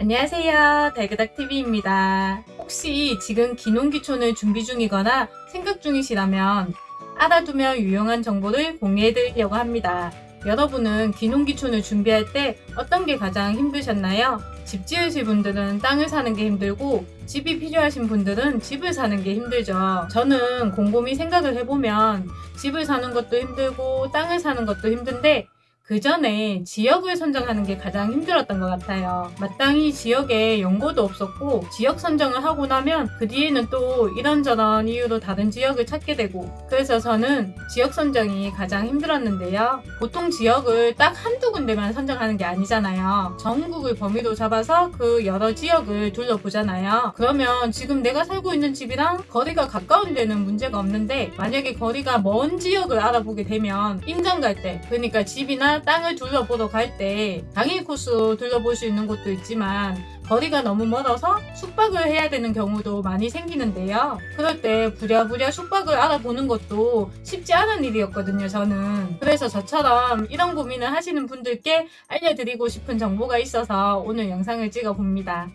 안녕하세요. 달그닥TV입니다. 혹시 지금 기농기촌을 준비 중이거나 생각 중이시라면 알아두면 유용한 정보를 공유해드리려고 합니다. 여러분은 기농기촌을 준비할 때 어떤 게 가장 힘드셨나요? 집 지으실 분들은 땅을 사는 게 힘들고 집이 필요하신 분들은 집을 사는 게 힘들죠. 저는 곰곰이 생각을 해보면 집을 사는 것도 힘들고 땅을 사는 것도 힘든데 그 전에 지역을 선정하는 게 가장 힘들었던 것 같아요. 마땅히 지역에 연고도 없었고 지역 선정을 하고 나면 그 뒤에는 또 이런저런 이유로 다른 지역을 찾게 되고 그래서 저는 지역 선정이 가장 힘들었는데요. 보통 지역을 딱 한두 군데만 선정하는 게 아니잖아요. 전국을 범위로 잡아서 그 여러 지역을 둘러보잖아요. 그러면 지금 내가 살고 있는 집이랑 거리가 가까운 데는 문제가 없는데 만약에 거리가 먼 지역을 알아보게 되면 임장 갈 때 그러니까 집이나 땅을 둘러보러 갈 때 당일 코스로 둘러볼 수 있는 곳도 있지만 거리가 너무 멀어서 숙박을 해야 되는 경우도 많이 생기는데요. 그럴 때 부랴부랴 숙박을 알아보는 것도 쉽지 않은 일이었거든요, 저는. 그래서 저처럼 이런 고민을 하시는 분들께 알려드리고 싶은 정보가 있어서 오늘 영상을 찍어 봅니다.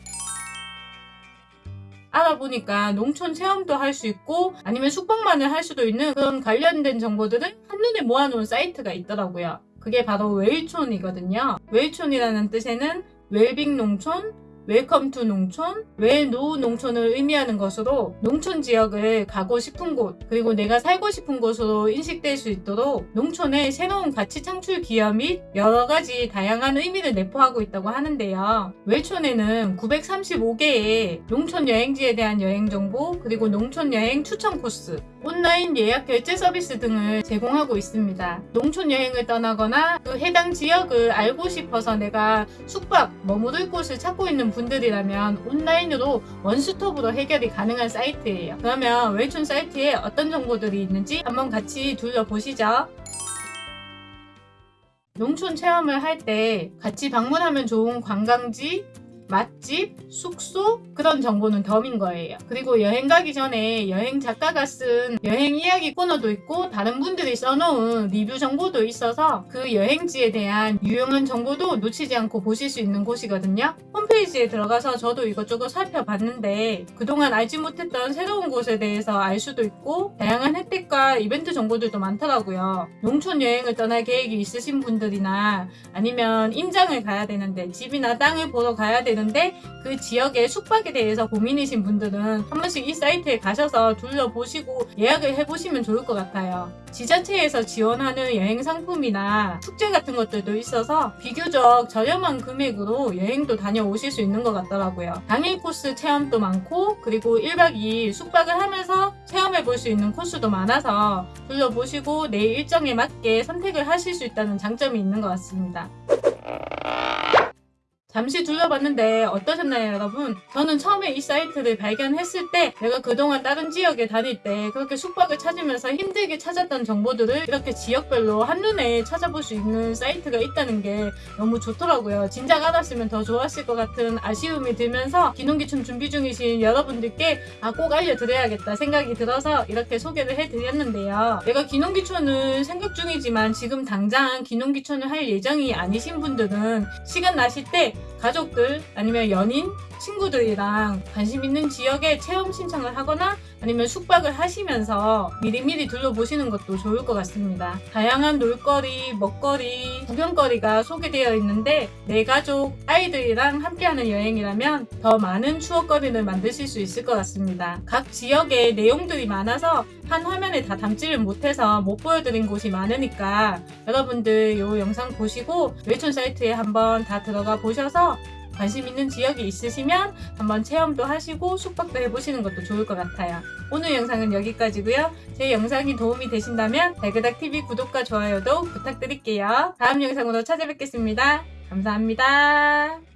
알아보니까 농촌 체험도 할 수 있고 아니면 숙박만을 할 수도 있는 그런 관련된 정보들을 한눈에 모아놓은 사이트가 있더라고요. 그게 바로 웰촌이거든요. 웰촌이라는 뜻에는 웰빙 농촌, welcome to 농촌, well-known 농촌을 의미하는 것으로 농촌 지역을 가고 싶은 곳, 그리고 내가 살고 싶은 곳으로 인식될 수 있도록 농촌의 새로운 가치 창출 기여 및 여러 가지 다양한 의미를 내포하고 있다고 하는데요. 웰촌에는 935개의 농촌 여행지에 대한 여행 정보, 그리고 농촌 여행 추천 코스, 온라인 예약 결제 서비스 등을 제공하고 있습니다. 농촌 여행을 떠나거나 그 해당 지역을 알고 싶어서 내가 숙박, 머무를 곳을 찾고 있는 분들이라면 온라인으로 원스톱으로 해결이 가능한 사이트예요. 그러면 웰촌 사이트에 어떤 정보들이 있는지 한번 같이 둘러보시죠. 농촌 체험을 할 때 같이 방문하면 좋은 관광지, 맛집, 숙소 그런 정보는 덤인 거예요. 그리고 여행 가기 전에 여행 작가가 쓴 여행 이야기 코너도 있고 다른 분들이 써놓은 리뷰 정보도 있어서 그 여행지에 대한 유용한 정보도 놓치지 않고 보실 수 있는 곳이거든요. 홈페이지에 들어가서 저도 이것저것 살펴봤는데 그동안 알지 못했던 새로운 곳에 대해서 알 수도 있고 다양한 혜택과 이벤트 정보들도 많더라고요. 농촌 여행을 떠날 계획이 있으신 분들이나 아니면 임장을 가야 되는데 집이나 땅을 보러 가야 되는 되는데 그 지역의 숙박에 대해서 고민이신 분들은 한 번씩 이 사이트에 가셔서 둘러보시고 예약을 해보시면 좋을 것 같아요. 지자체에서 지원하는 여행 상품이나 축제 같은 것들도 있어서 비교적 저렴한 금액으로 여행도 다녀오실 수 있는 것 같더라고요. 당일 코스 체험도 많고 그리고 1박 2일 숙박을 하면서 체험해 볼 수 있는 코스도 많아서 둘러보시고 내 일정에 맞게 선택을 하실 수 있다는 장점이 있는 것 같습니다. 잠시 둘러봤는데 어떠셨나요 여러분? 저는 처음에 이 사이트를 발견했을 때 내가 그동안 다른 지역에 다닐 때 그렇게 숙박을 찾으면서 힘들게 찾았던 정보들을 이렇게 지역별로 한눈에 찾아볼 수 있는 사이트가 있다는 게 너무 좋더라고요. 진작 알았으면 더 좋았을 것 같은 아쉬움이 들면서 기농기촌 준비 중이신 여러분들께 아, 꼭 알려드려야겠다 생각이 들어서 이렇게 소개를 해드렸는데요. 내가 기농기촌을 생각 중이지만 지금 당장 기농기촌을 할 예정이 아니신 분들은 시간 나실 때 가족들 아니면 연인, 친구들이랑 관심 있는 지역에 체험 신청을 하거나 아니면 숙박을 하시면서 미리미리 둘러보시는 것도 좋을 것 같습니다. 다양한 놀거리, 먹거리, 구경거리가 소개되어 있는데 내 가족, 아이들이랑 함께하는 여행이라면 더 많은 추억거리를 만드실 수 있을 것 같습니다. 각 지역에 내용들이 많아서 한 화면에 다 담지를 못해서 못 보여드린 곳이 많으니까 여러분들 이 영상 보시고 웨촌 사이트에 한번 다 들어가 보셔서 관심 있는 지역이 있으시면 한번 체험도 하시고 숙박도 해보시는 것도 좋을 것 같아요. 오늘 영상은 여기까지고요. 제 영상이 도움이 되신다면 달그닥TV 구독과 좋아요도 부탁드릴게요. 다음 영상으로 찾아뵙겠습니다. 감사합니다.